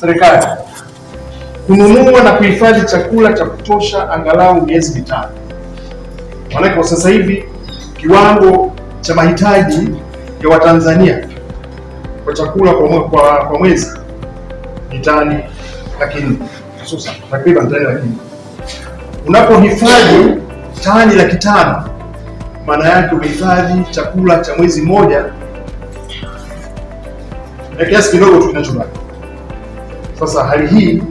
serikali kununua na kuhifadhi chakula cha kutosha angalau miezi mitano. Maanake kwa sasa hivi kiwango cha mahitaji ya Watanzania kwa chakula kwa, kwa, kwa mwezi ni tani laki nne hususan takriban tani laki nne. Unapohifadhi tani laki tano maana yake umehifadhi chakula cha mwezi mmoja na kiasi kidogo tu kinachobaki. Sasa hali hii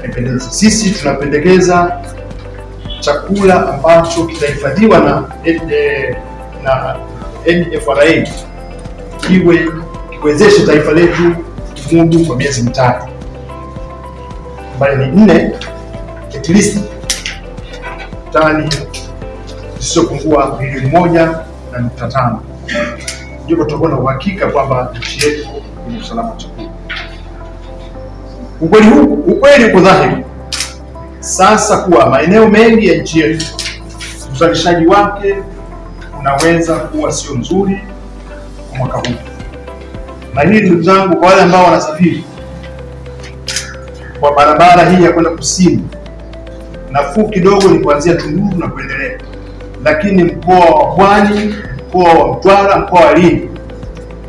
haipendezi. Sisi tunapendekeza chakula ambacho kitahifadhiwa na na NFRA kiwe kiwezeshe taifa letu kumudu kwa miezi mitatu ambayo ni nne, at least tani zisizopungua milioni moja na nukta tano ndipo tutakuwa na uhakika kwamba nchi yetu ina usalama chakula. Ukweli huu ukweli uko dhahiri. Sasa kuwa maeneo mengi ya nchi yetu uzalishaji wake unaweza kuwa sio nzuri kwa mwaka huu, na hili ndugu zangu, kwa wale ambao wanasafiri kwa barabara hii ya kwenda kusini, nafuu kidogo ni kuanzia Tunduru na kuendelea, lakini mkoa wa Pwani, mkoa wa Mtwara, mkoa wa Lindi,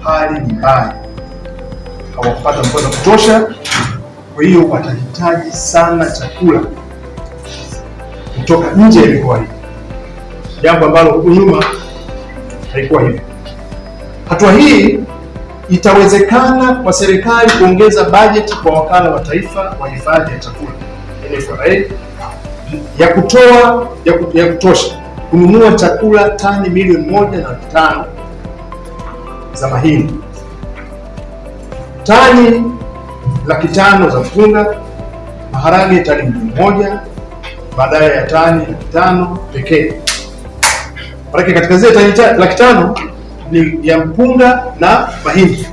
hali ni mbaya, hawakupata mvua wa kutosha. Kwa hiyo watahitaji sana chakula kutoka nje ya mikoa hii, jambo ambalo huku nyuma haikuwa hivyo. Hatua hii itawezekana kwa serikali kuongeza bajeti kwa wakala wa taifa wa hifadhi ya chakula NFRA ya kutoa ya, kut, ya kutosha kununua chakula tani milioni moja na tano za mahindi, tani laki tano za mpunga, maharage tani moja baadaye ya tani laki tano pekee. Maanake katika zile tani laki tano ni ya mpunga na mahindi,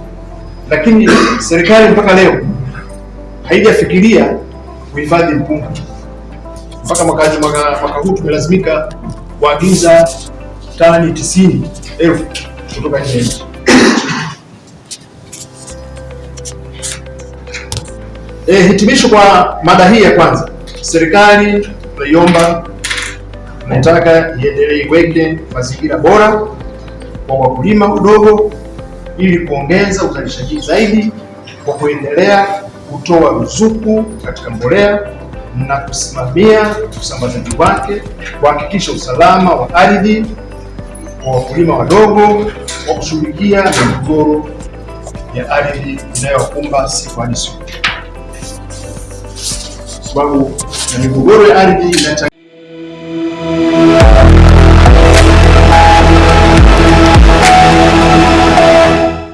lakini serikali mpaka leo haijafikiria kuhifadhi mpunga. Mpaka mwaka, mwaka, huu tumelazimika kuagiza tani tisini elfu kutoka nje. E, hitimisho kwa mada hii ya kwanza, serikali tunaiomba, tunataka iendelee iweke mazingira bora kwa wakulima udogo ili kuongeza uzalishaji zaidi kwa kuendelea kutoa ruzuku katika mbolea na kusimamia usambazaji wake, kuhakikisha usalama wa ardhi kwa wakulima wadogo, kwa kushughulikia migogoro ya ardhi inayowakumba siku hadi siku, sababu na migogoro ya ardhi inachangia